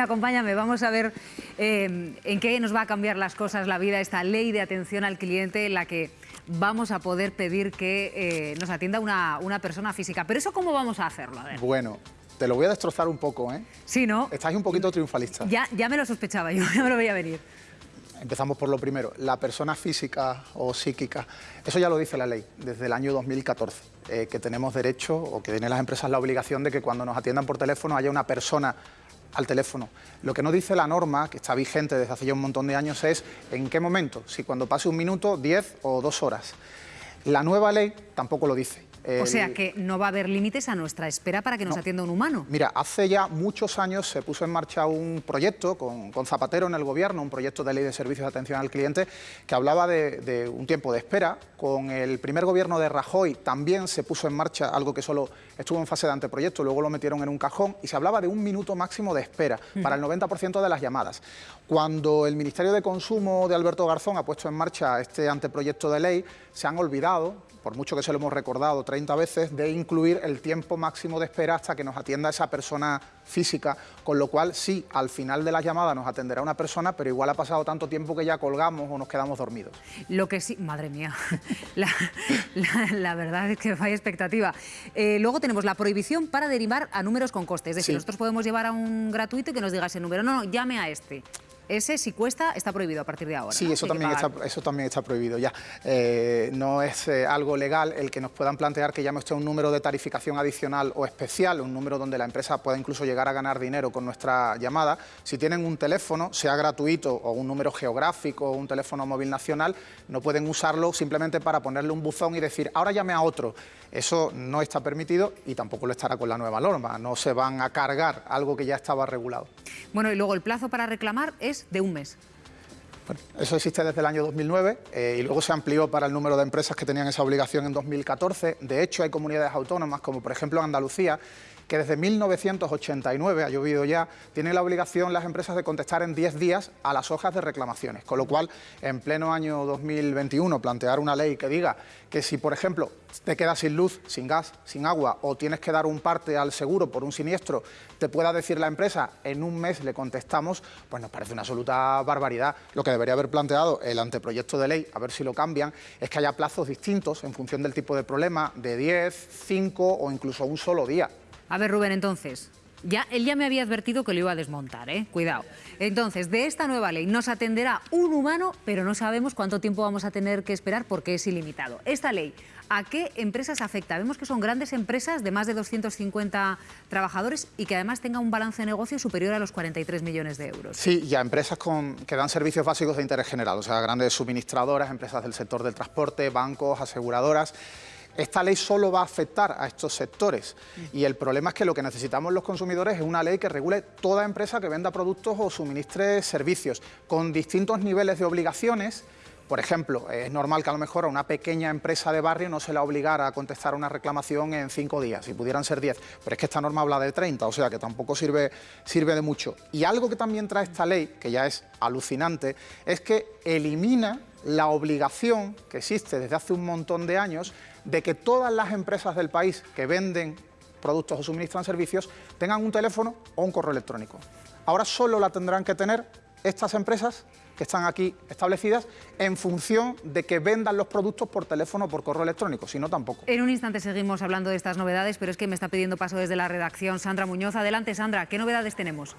Acompáñame, vamos a ver eh, en qué nos va a cambiar las cosas la vida, esta ley de atención al cliente en la que vamos a poder pedir que eh, nos atienda una, una, persona física. Pero eso, ¿cómo vamos a hacerlo? A Bueno, te lo voy a destrozar un poco, ¿eh? Sí, ¿no? Estáis un poquito triunfalista. Ya, ya me lo sospechaba yo, ya me lo veía venir. Empezamos por lo primero, la persona física o psíquica, eso ya lo dice la ley desde el año 2014, eh, que tenemos derecho o que tienen las empresas la obligación de que cuando nos atiendan por teléfono haya una persona al teléfono. Lo que no dice la norma, que está vigente desde hace ya un montón de años, es en qué momento, si cuando pase un minuto, diez o dos horas. La nueva ley tampoco lo dice o sea que no va a haber límites a nuestra espera para que nos atienda un humano. Mira, hace ya muchos años se puso en marcha un proyecto con, Zapatero en el gobierno, un proyecto de ley de servicios de atención al cliente que hablaba de, un tiempo de espera. Con el primer gobierno de Rajoy también se puso en marcha algo que solo estuvo en fase de anteproyecto, luego lo metieron en un cajón y se hablaba de un minuto máximo de espera para el 90% de las llamadas. Cuando el Ministerio de Consumo de Alberto Garzón ha puesto en marcha este anteproyecto de ley, se han olvidado, por mucho que se lo hemos recordado 30 veces, de incluir el tiempo máximo de espera hasta que nos atienda esa persona física, con lo cual sí, al final de la llamada nos atenderá una persona, pero igual ha pasado tanto tiempo que ya colgamos o nos quedamos dormidos. Lo que sí, madre mía, la, verdad es que vaya expectativa. Eh, luego tenemos la prohibición para derivar a números con coste, es decir, nosotros podemos llevar a un gratuito y que nos diga ese número, no, no, llame a este. Ese, si cuesta, está prohibido a partir de ahora. Sí, eso, también está, eso también está prohibido ya. Eh, no es eh, algo legal el que nos puedan plantear que llame usted un número de tarificación adicional o especial, un número donde la empresa pueda incluso llegar a ganar dinero con nuestra llamada. Si tienen un teléfono, sea gratuito o un número geográfico o un teléfono móvil nacional, no pueden usarlo simplemente para ponerle un buzón y decir, ahora llame a otro. Eso no está permitido y tampoco lo estará con la nueva norma. No se van a cargar algo que ya estaba regulado. Bueno, y luego el plazo para reclamar es de un mes. eso existe desde el año 2009 eh, y luego se amplió para el número de empresas que tenían esa obligación en 2014. De hecho, hay comunidades autónomas, como por ejemplo Andalucía, que desde 1989, ha llovido ya, tienen la obligación las empresas de contestar en 10 días a las hojas de reclamaciones, con lo cual en pleno año 2021 plantear una ley que diga que si por ejemplo te quedas sin luz, sin gas, sin agua o tienes que dar un parte al seguro por un siniestro, te pueda decir la empresa en un mes le contestamos, pues nos parece una absoluta barbaridad. Lo que debería haber planteado el anteproyecto de ley, a ver si lo cambian, es que haya plazos distintos en función del tipo de problema, de 10, 5 o incluso un solo día. A ver, Rubén, entonces, ya, él ya me había advertido que lo iba a desmontar, ¿eh? Cuidado. Entonces, de esta nueva ley nos atenderá un humano, pero no sabemos cuánto tiempo vamos a tener que esperar porque es ilimitado. Esta ley, ¿a qué empresas afecta? Vemos que son grandes empresas de más de 250 trabajadores y que además tengan un balance de negocio superior a los 43 millones de euros. Sí, y a empresas con, que dan servicios básicos de interés general, o sea, grandes suministradoras, empresas del sector del transporte, bancos, aseguradoras esta ley solo va a afectar a estos sectores. Y el problema es que lo que necesitamos los consumidores es una ley que regule toda empresa que venda productos o suministre servicios con distintos niveles de obligaciones por ejemplo, es normal que a lo mejor a una pequeña empresa de barrio no se la obligara a contestar una reclamación en cinco días, si pudieran ser diez, pero es que esta norma habla de 30, o sea que tampoco sirve, sirve de mucho. Y algo que también trae esta ley, que ya es alucinante, es que elimina la obligación que existe desde hace un montón de años de que todas las empresas del país que venden productos o suministran servicios tengan un teléfono o un correo electrónico. Ahora solo la tendrán que tener estas empresas que están aquí establecidas en función de que vendan los productos por teléfono o por correo electrónico, si no tampoco. En un instante seguimos hablando de estas novedades, pero es que me está pidiendo paso desde la redacción Sandra Muñoz. Adelante Sandra, ¿qué novedades tenemos?